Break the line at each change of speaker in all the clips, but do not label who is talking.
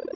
you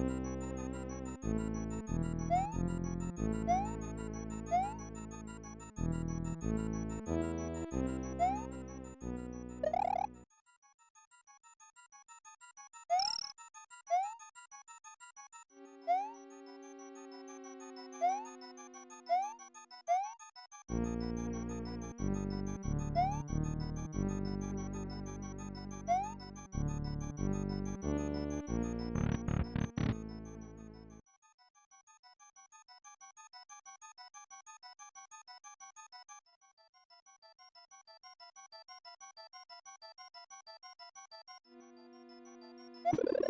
Thank you. you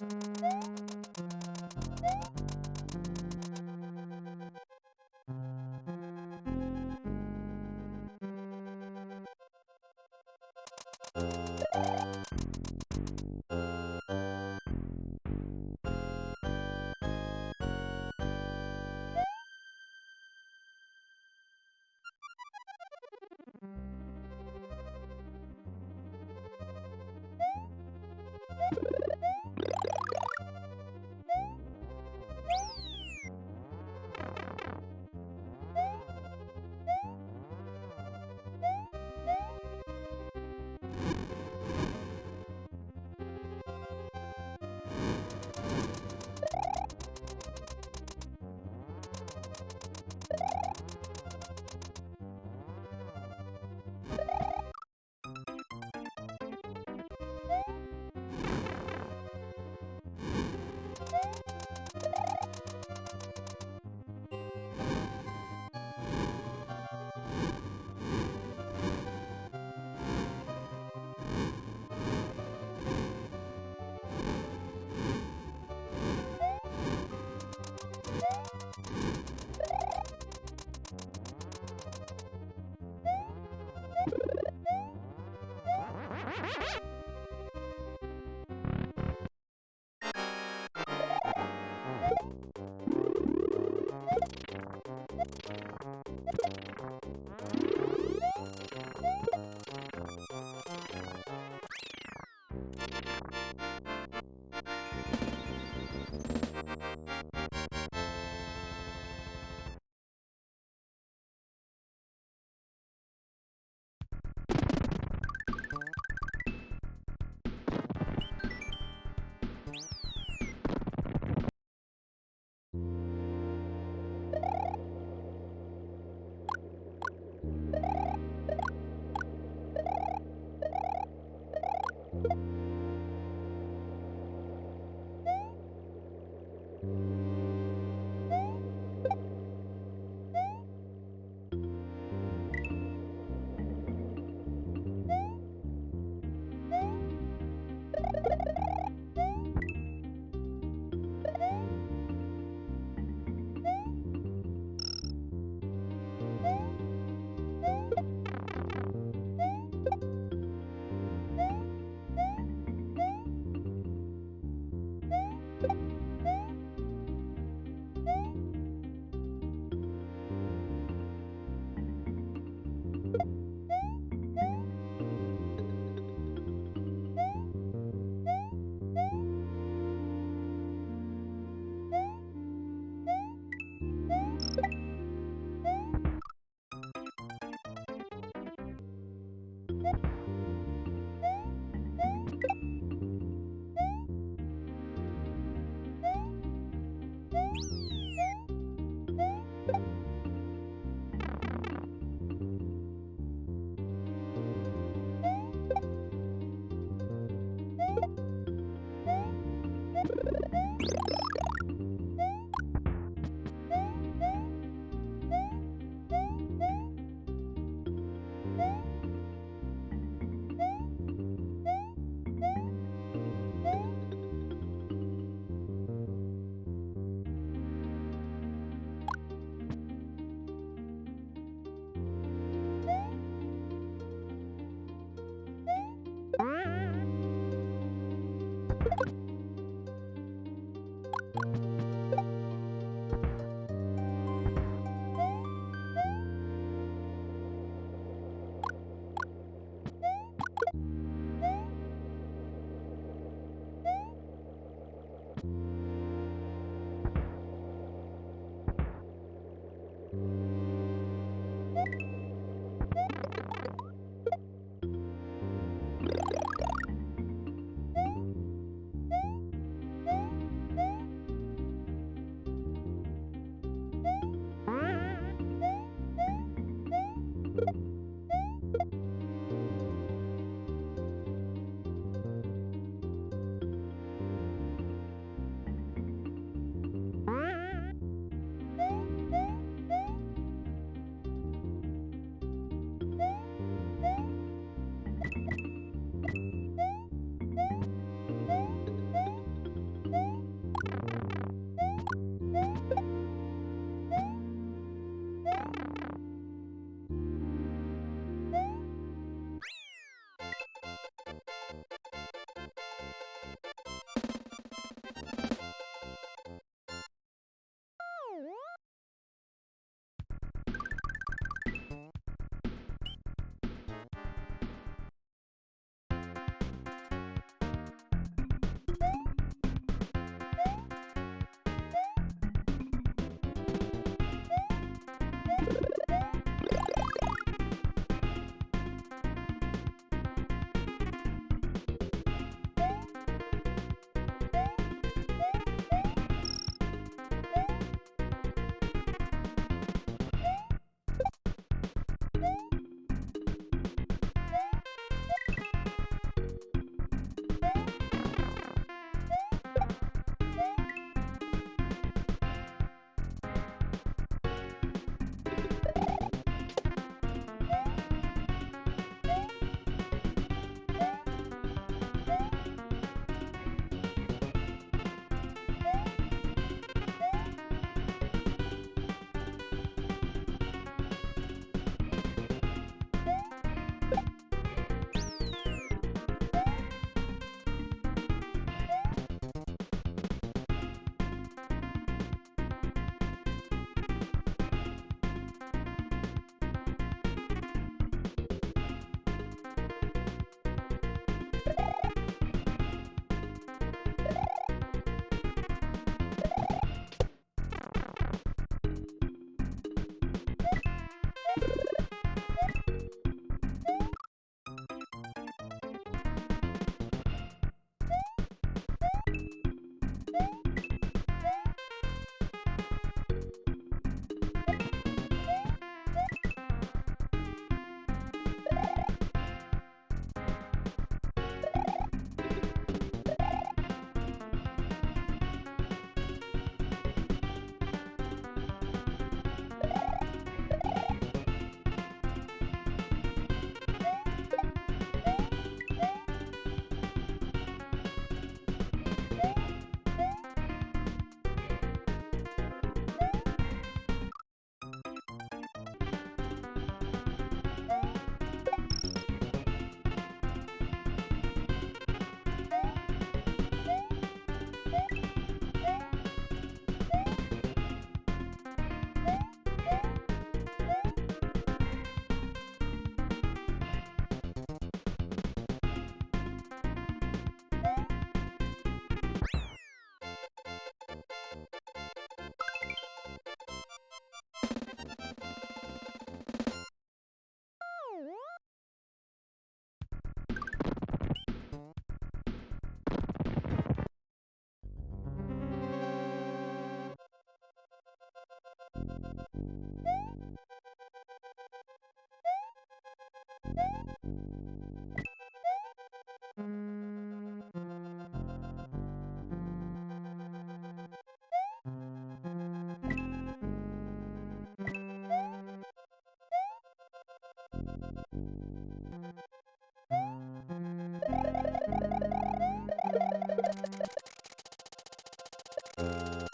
Thank mm. you.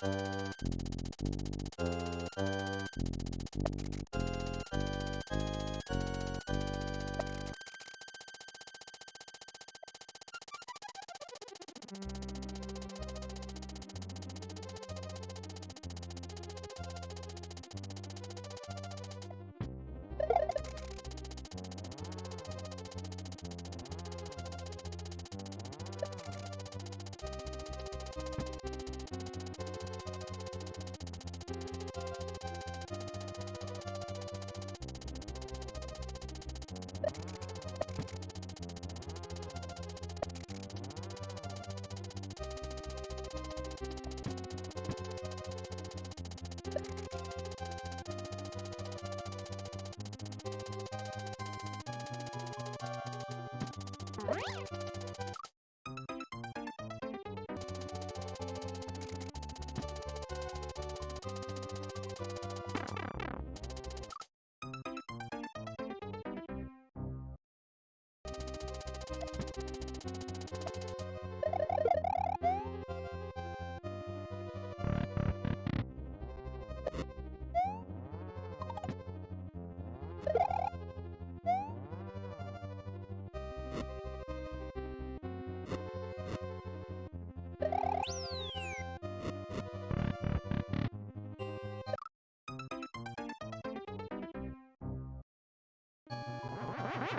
Thank you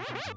Thank you.